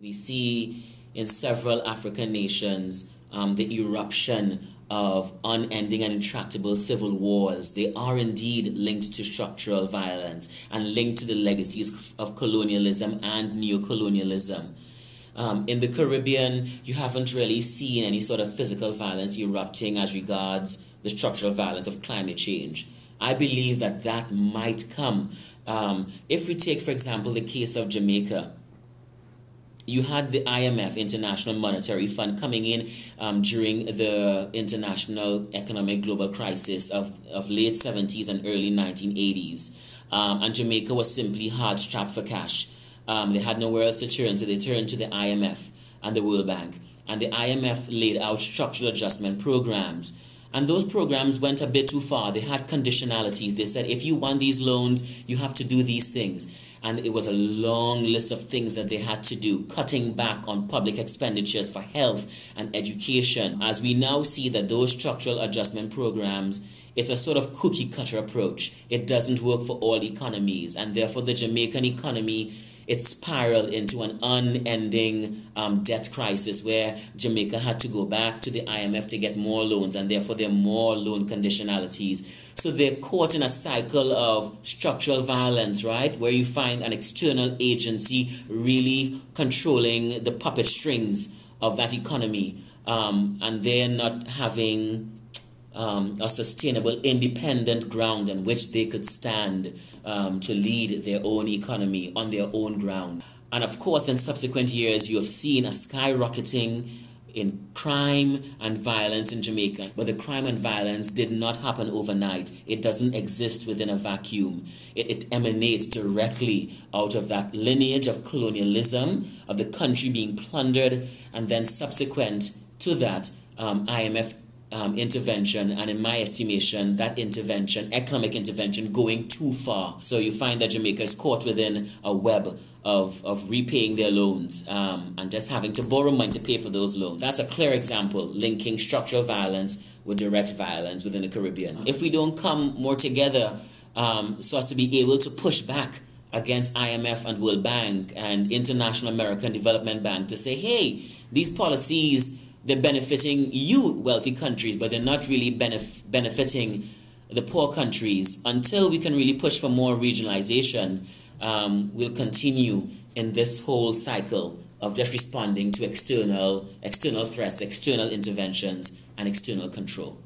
We see in several African nations um, the eruption of unending and intractable civil wars. They are indeed linked to structural violence and linked to the legacies of colonialism and neocolonialism. Um, in the Caribbean, you haven't really seen any sort of physical violence erupting as regards the structural violence of climate change. I believe that that might come. Um, if we take, for example, the case of Jamaica, you had the IMF, International Monetary Fund, coming in um, during the international economic global crisis of, of late 70s and early 1980s. Um, and Jamaica was simply hard strapped for cash. Um, they had nowhere else to turn, so they turned to the IMF and the World Bank. And the IMF laid out structural adjustment programs. And those programs went a bit too far. They had conditionalities. They said, if you want these loans, you have to do these things and it was a long list of things that they had to do, cutting back on public expenditures for health and education. As we now see that those structural adjustment programs it's a sort of cookie cutter approach. It doesn't work for all economies, and therefore the Jamaican economy it spiraled into an unending um, debt crisis where Jamaica had to go back to the IMF to get more loans, and therefore there are more loan conditionalities. So they're caught in a cycle of structural violence, right? Where you find an external agency really controlling the puppet strings of that economy, um, and they're not having um, a sustainable, independent ground on which they could stand um, to lead their own economy on their own ground. And of course, in subsequent years, you have seen a skyrocketing in crime and violence in Jamaica. But the crime and violence did not happen overnight. It doesn't exist within a vacuum. It, it, emanates directly out of that lineage of colonialism, of the country being plundered, and then subsequent to that, um, IMF um, intervention, and in my estimation, that intervention, economic intervention, going too far. So you find that Jamaica is caught within a web of, of repaying their loans um, and just having to borrow money to pay for those loans. That's a clear example linking structural violence with direct violence within the Caribbean. If we don't come more together um, so as to be able to push back against IMF and World Bank and International American Development Bank to say, hey, these policies they're benefiting you, wealthy countries, but they're not really benef- benefiting the poor countries. Until we can really push for more regionalization, um, we'll continue in this whole cycle of just responding to external external threats, external interventions, and external control.